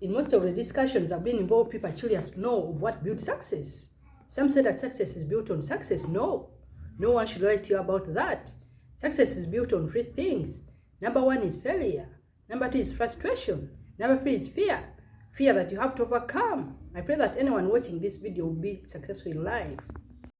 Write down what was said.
In most of the discussions I've been involved, people actually ask, no, of what builds success? Some say that success is built on success. No, no one should lie to you about that. Success is built on three things. Number one is failure. Number two is frustration. Number three is fear. Fear that you have to overcome. I pray that anyone watching this video will be successful in life.